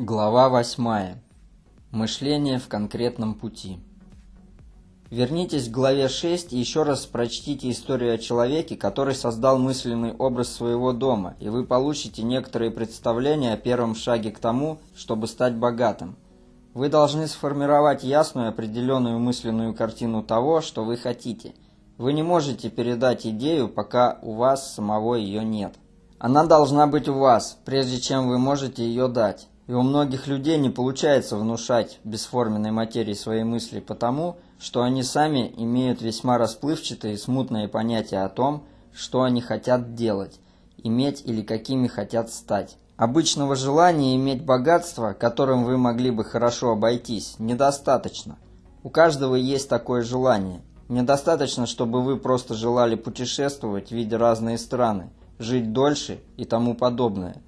Глава 8. Мышление в конкретном пути. Вернитесь к главе 6 и еще раз прочтите историю о человеке, который создал мысленный образ своего дома, и вы получите некоторые представления о первом шаге к тому, чтобы стать богатым. Вы должны сформировать ясную определенную мысленную картину того, что вы хотите. Вы не можете передать идею, пока у вас самого ее нет. Она должна быть у вас, прежде чем вы можете ее дать. И у многих людей не получается внушать бесформенной материи свои мысли потому, что они сами имеют весьма расплывчатые и смутные понятия о том, что они хотят делать, иметь или какими хотят стать. Обычного желания иметь богатство, которым вы могли бы хорошо обойтись, недостаточно. У каждого есть такое желание. Недостаточно, чтобы вы просто желали путешествовать, видя разные страны, жить дольше и тому подобное –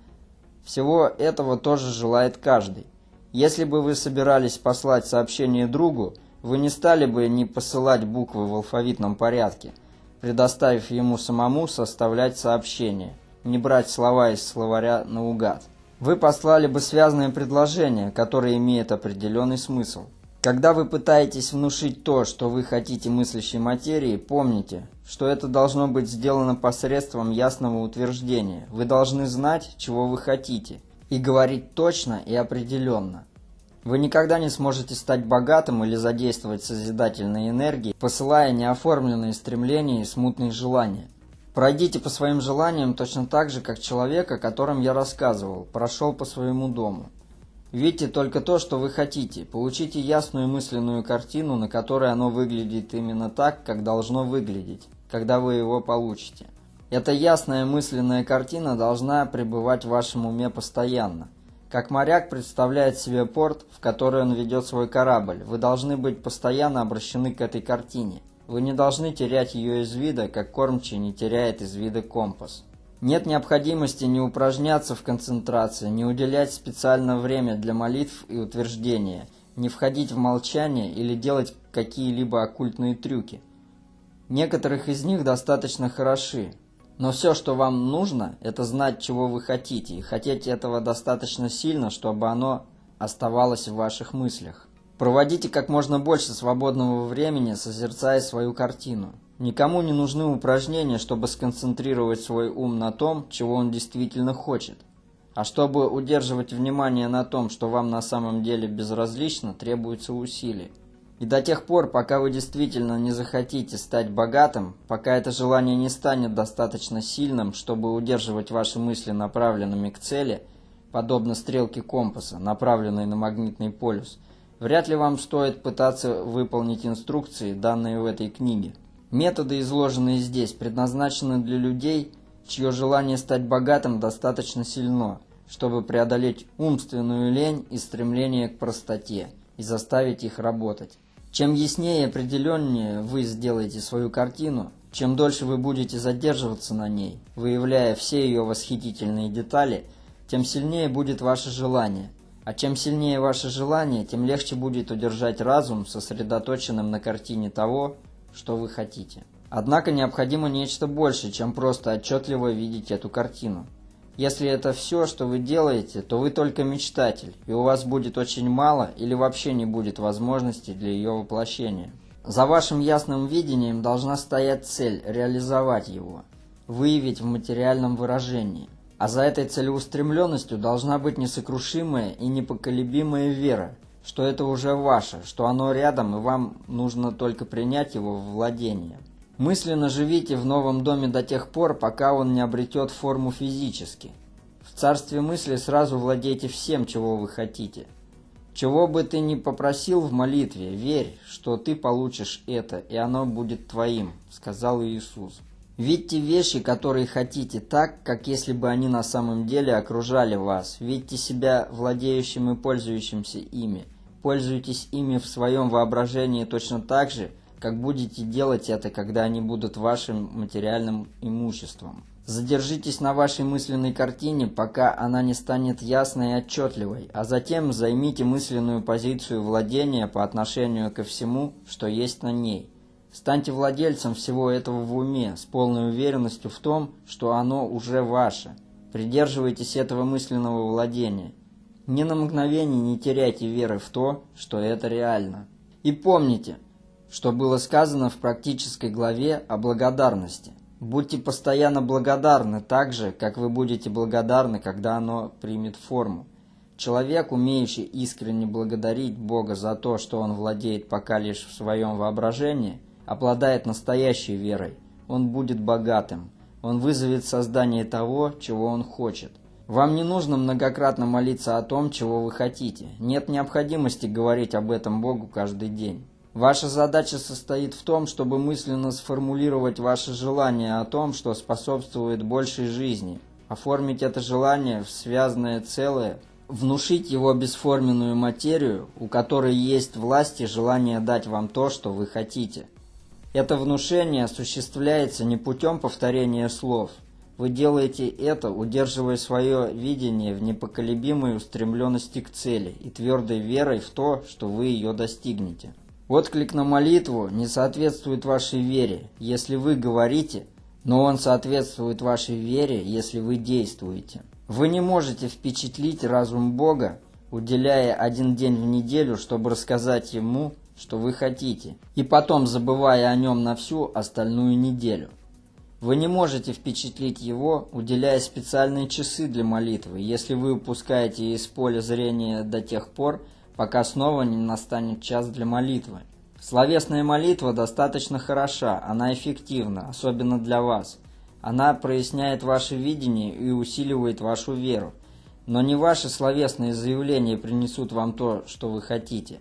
всего этого тоже желает каждый. Если бы вы собирались послать сообщение другу, вы не стали бы не посылать буквы в алфавитном порядке, предоставив ему самому составлять сообщение, не брать слова из словаря наугад. Вы послали бы связанное предложение, которое имеет определенный смысл – когда вы пытаетесь внушить то, что вы хотите мыслящей материи, помните, что это должно быть сделано посредством ясного утверждения. Вы должны знать, чего вы хотите, и говорить точно и определенно. Вы никогда не сможете стать богатым или задействовать созидательные энергии, посылая неоформленные стремления и смутные желания. Пройдите по своим желаниям точно так же, как человек, о котором я рассказывал, прошел по своему дому. Видите только то, что вы хотите. Получите ясную мысленную картину, на которой оно выглядит именно так, как должно выглядеть, когда вы его получите. Эта ясная мысленная картина должна пребывать в вашем уме постоянно. Как моряк представляет себе порт, в который он ведет свой корабль, вы должны быть постоянно обращены к этой картине. Вы не должны терять ее из вида, как кормчий не теряет из вида компас. Нет необходимости не упражняться в концентрации, не уделять специальное время для молитв и утверждения, не входить в молчание или делать какие-либо оккультные трюки. Некоторых из них достаточно хороши, но все, что вам нужно, это знать, чего вы хотите, и хотеть этого достаточно сильно, чтобы оно оставалось в ваших мыслях. Проводите как можно больше свободного времени, созерцая свою картину. Никому не нужны упражнения, чтобы сконцентрировать свой ум на том, чего он действительно хочет. А чтобы удерживать внимание на том, что вам на самом деле безразлично, требуется усилий. И до тех пор, пока вы действительно не захотите стать богатым, пока это желание не станет достаточно сильным, чтобы удерживать ваши мысли направленными к цели, подобно стрелке компаса, направленной на магнитный полюс, вряд ли вам стоит пытаться выполнить инструкции, данные в этой книге. Методы, изложенные здесь, предназначены для людей, чье желание стать богатым достаточно сильно, чтобы преодолеть умственную лень и стремление к простоте и заставить их работать. Чем яснее и определеннее вы сделаете свою картину, чем дольше вы будете задерживаться на ней, выявляя все ее восхитительные детали, тем сильнее будет ваше желание. А чем сильнее ваше желание, тем легче будет удержать разум сосредоточенным на картине того, что вы хотите. Однако необходимо нечто большее, чем просто отчетливо видеть эту картину. Если это все, что вы делаете, то вы только мечтатель, и у вас будет очень мало или вообще не будет возможности для ее воплощения. За вашим ясным видением должна стоять цель – реализовать его, выявить в материальном выражении. А за этой целеустремленностью должна быть несокрушимая и непоколебимая вера – что это уже ваше, что оно рядом, и вам нужно только принять его в владение. Мысленно живите в новом доме до тех пор, пока он не обретет форму физически. В царстве мысли сразу владейте всем, чего вы хотите. Чего бы ты ни попросил в молитве, верь, что ты получишь это, и оно будет твоим, сказал Иисус. Видьте вещи, которые хотите, так, как если бы они на самом деле окружали вас. Видьте себя владеющим и пользующимся ими. Пользуйтесь ими в своем воображении точно так же, как будете делать это, когда они будут вашим материальным имуществом. Задержитесь на вашей мысленной картине, пока она не станет ясной и отчетливой, а затем займите мысленную позицию владения по отношению ко всему, что есть на ней. Станьте владельцем всего этого в уме, с полной уверенностью в том, что оно уже ваше. Придерживайтесь этого мысленного владения. Ни на мгновение не теряйте веры в то, что это реально. И помните, что было сказано в практической главе о благодарности. Будьте постоянно благодарны так же, как вы будете благодарны, когда оно примет форму. Человек, умеющий искренне благодарить Бога за то, что он владеет пока лишь в своем воображении, обладает настоящей верой. Он будет богатым. Он вызовет создание того, чего он хочет. Вам не нужно многократно молиться о том, чего вы хотите. Нет необходимости говорить об этом Богу каждый день. Ваша задача состоит в том, чтобы мысленно сформулировать ваше желание о том, что способствует большей жизни, оформить это желание в связанное целое, внушить его бесформенную материю, у которой есть власть и желание дать вам то, что вы хотите. Это внушение осуществляется не путем повторения слов. Вы делаете это, удерживая свое видение в непоколебимой устремленности к цели и твердой верой в то, что вы ее достигнете. Отклик на молитву не соответствует вашей вере, если вы говорите, но он соответствует вашей вере, если вы действуете. Вы не можете впечатлить разум Бога, уделяя один день в неделю, чтобы рассказать Ему, что вы хотите, и потом забывая о Нем на всю остальную неделю. Вы не можете впечатлить Его, уделяя специальные часы для молитвы, если вы упускаете из поля зрения до тех пор, пока снова не настанет час для молитвы. Словесная молитва достаточно хороша, она эффективна, особенно для вас. Она проясняет ваше видение и усиливает вашу веру. Но не ваши словесные заявления принесут вам то, что вы хотите.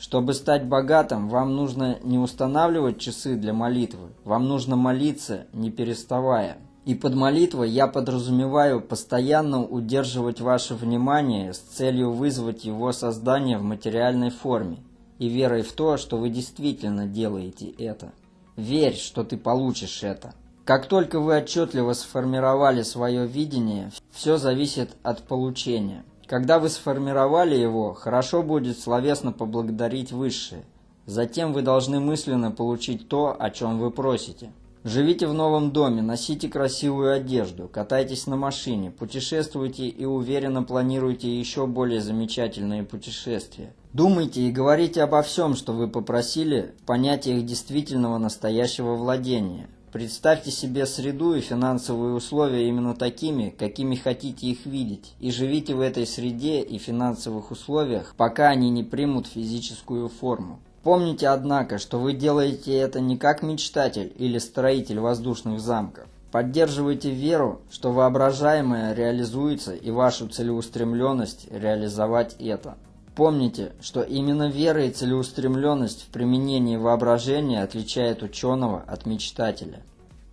Чтобы стать богатым, вам нужно не устанавливать часы для молитвы, вам нужно молиться, не переставая. И под молитвой я подразумеваю постоянно удерживать ваше внимание с целью вызвать его создание в материальной форме и верой в то, что вы действительно делаете это. Верь, что ты получишь это. Как только вы отчетливо сформировали свое видение, все зависит от получения. Когда вы сформировали его, хорошо будет словесно поблагодарить Высшее. Затем вы должны мысленно получить то, о чем вы просите. Живите в новом доме, носите красивую одежду, катайтесь на машине, путешествуйте и уверенно планируйте еще более замечательные путешествия. Думайте и говорите обо всем, что вы попросили, в понятиях действительного настоящего владения. Представьте себе среду и финансовые условия именно такими, какими хотите их видеть, и живите в этой среде и финансовых условиях, пока они не примут физическую форму. Помните, однако, что вы делаете это не как мечтатель или строитель воздушных замков. Поддерживайте веру, что воображаемое реализуется и вашу целеустремленность реализовать это. Помните, что именно вера и целеустремленность в применении воображения отличает ученого от мечтателя.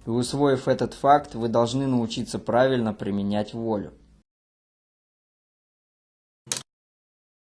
И усвоив этот факт, вы должны научиться правильно применять волю.